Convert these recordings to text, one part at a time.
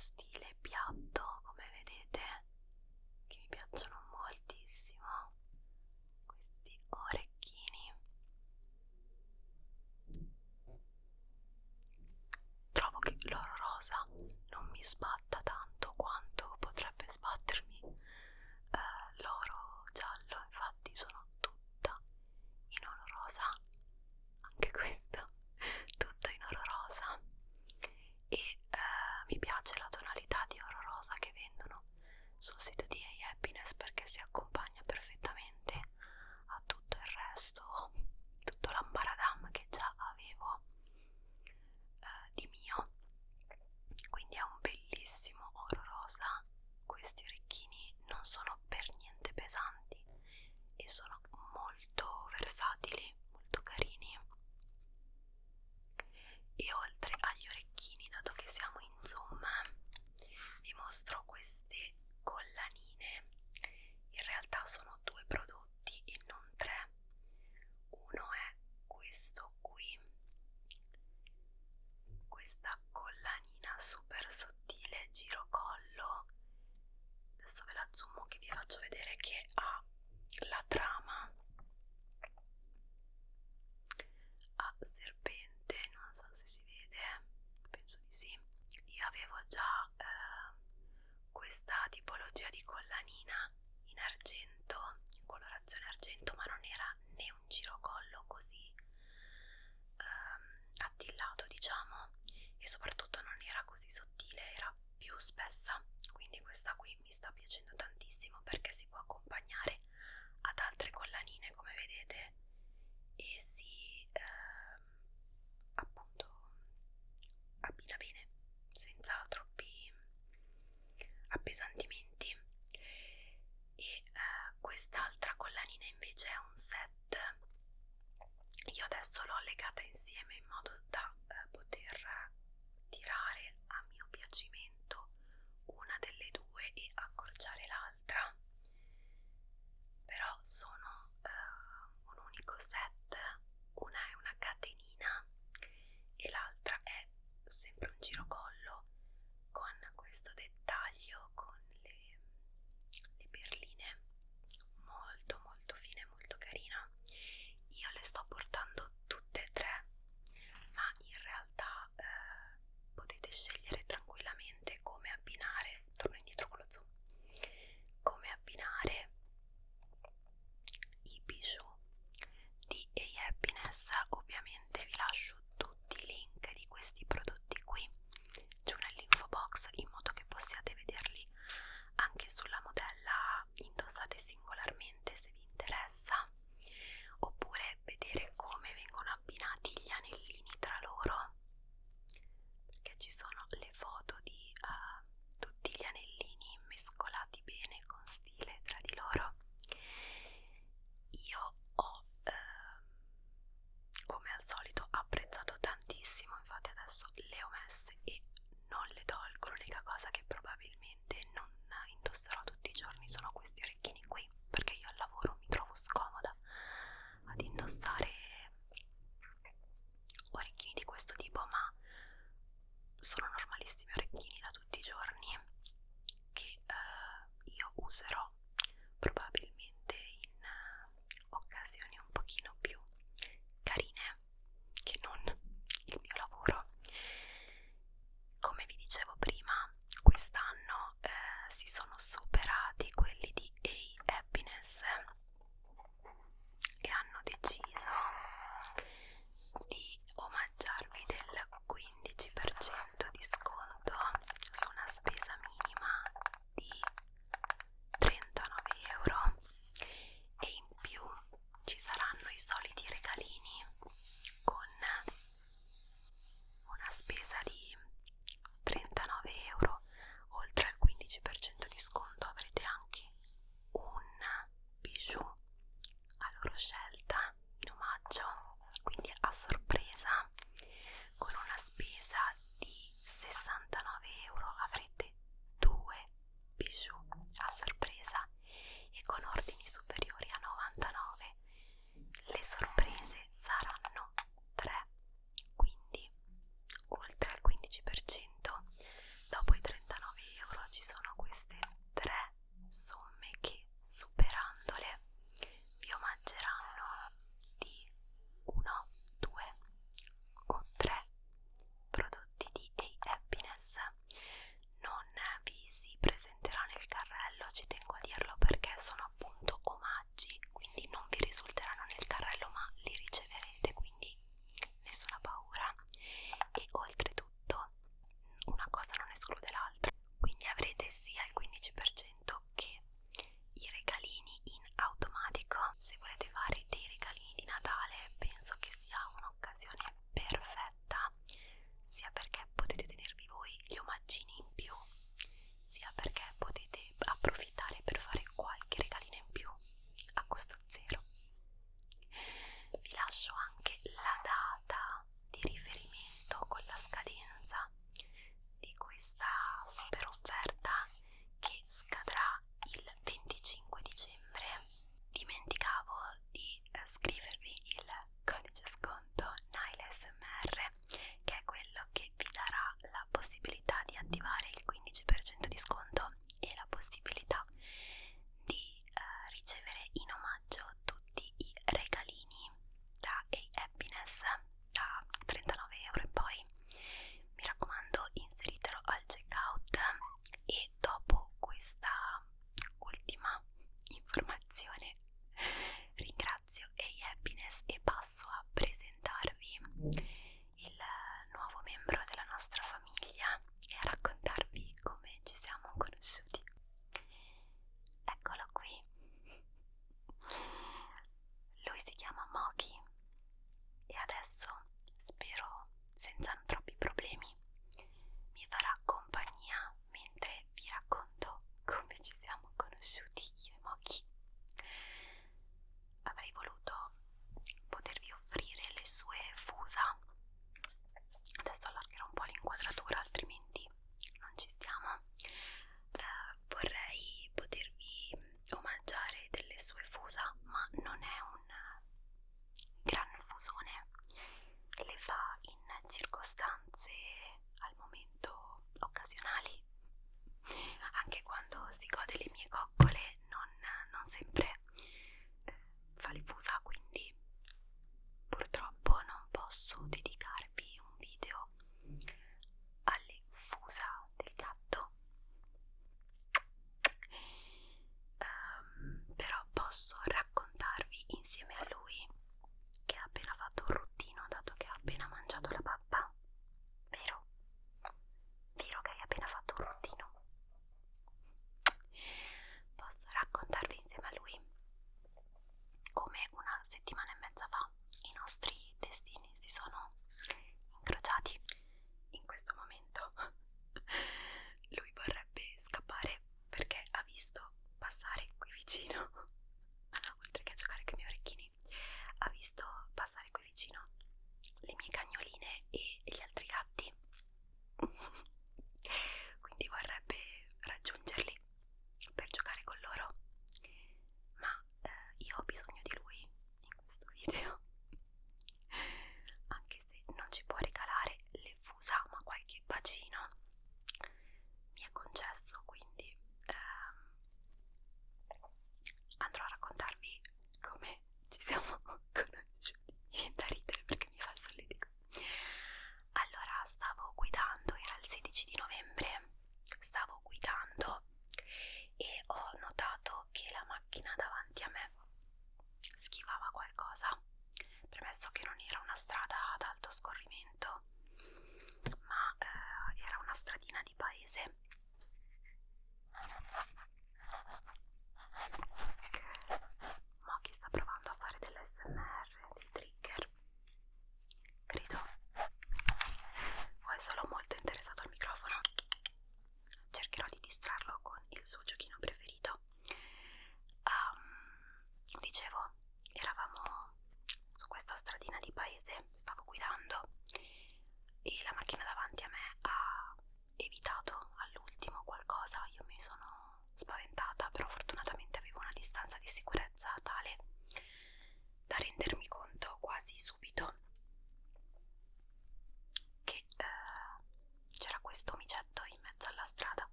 stile piatto come vedete che mi piacciono moltissimo. Questi orecchini. Trovo che l'oro rosa non mi sbatta mischiata insieme in modo da eh, poter tirare a mio piacimento una delle due e accorciare l'altra. Però sono eh, un unico set. Una è una catenina e l'altra è sempre un girocollo con questo dettaglio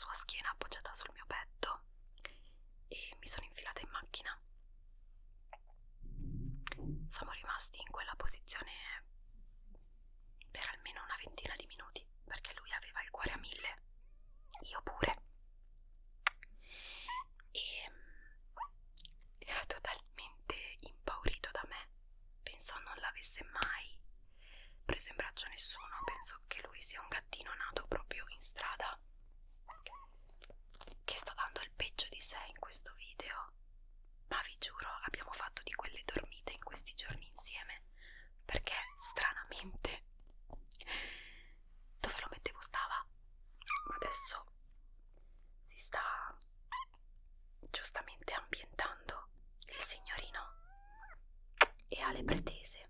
sua schiena appoggiata sul mio petto e mi sono infilata in macchina. Siamo rimasti in quella posizione per almeno una ventina di minuti perché lui aveva il cuore a mille, io pure. E mm, era totalmente impaurito da me, pensò non l'avesse mai preso in braccio nessuno, penso che lui sia un gattino nato proprio in strada che sta dando il peggio di sé in questo video. Ma vi giuro abbiamo fatto di quelle dormite in questi giorni insieme perché stranamente dove lo mettevo stava? Ma adesso si sta giustamente ambientando il signorino e ha le pretese.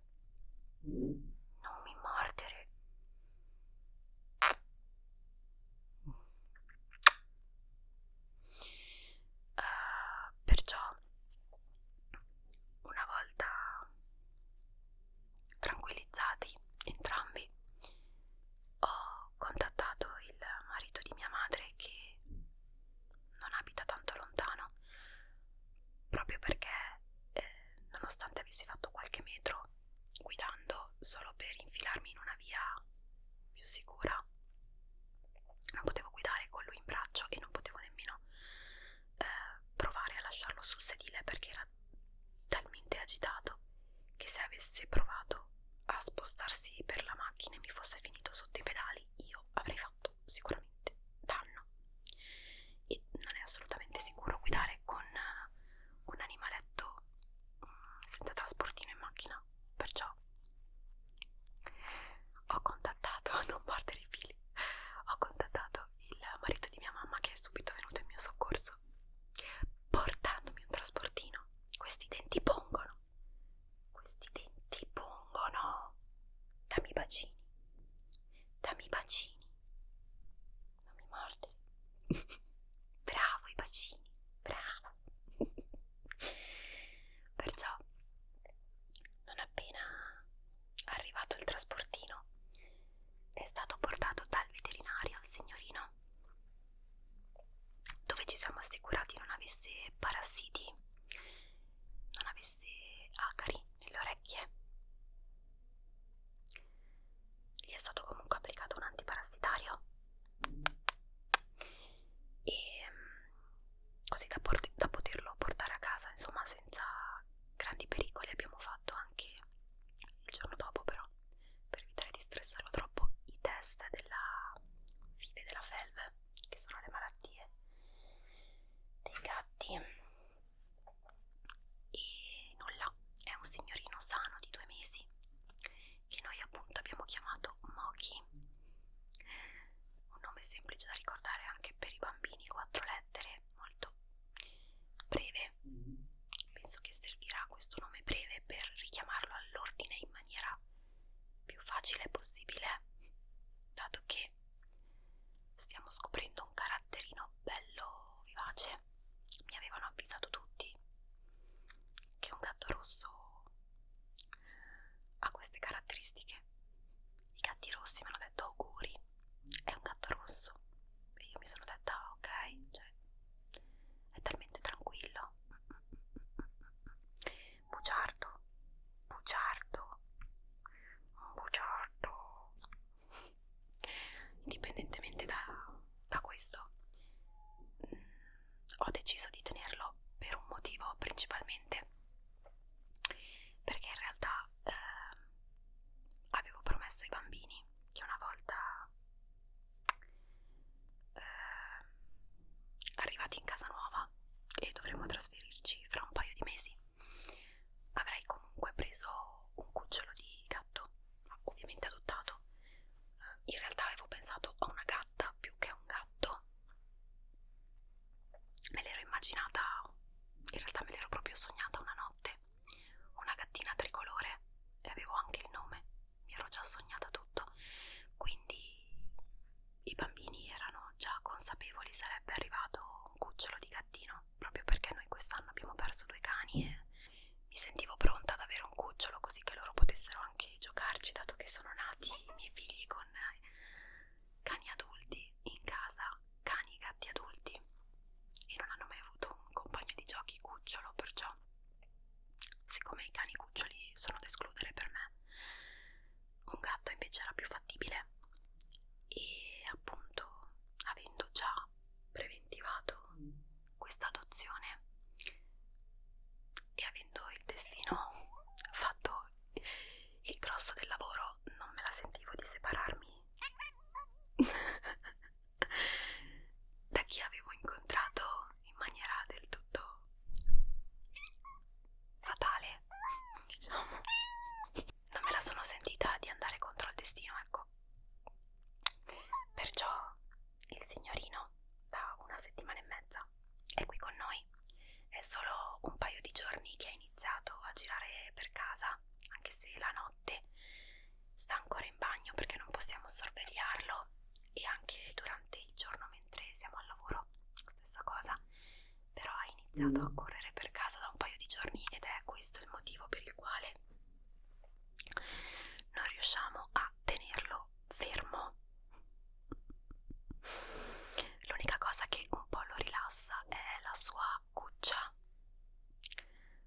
bene perché era talmente agitato che se avesse provato a spostarsi per la macchina e mi fosse finito sotto i pedali io avrei fatto sicuramente però ha iniziato a correre per casa da un paio di giorni ed è questo il motivo per il quale non riusciamo a tenerlo fermo l'unica cosa che un po' lo rilassa è la sua cuccia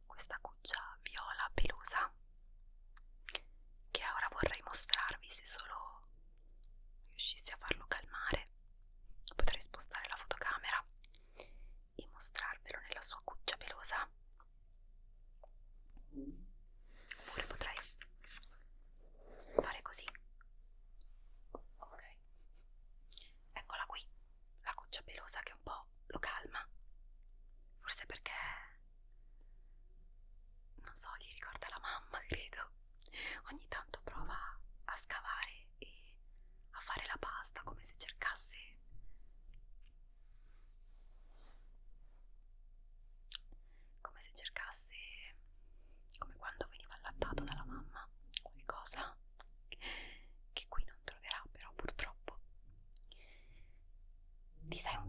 questa cuccia viola pelosa che ora vorrei mostrarvi se solo riuscissi a farlo calmare potrei spostare la fotocamera e mostrarvelo nella sua cuccia pelosa oppure potrei fare così sei un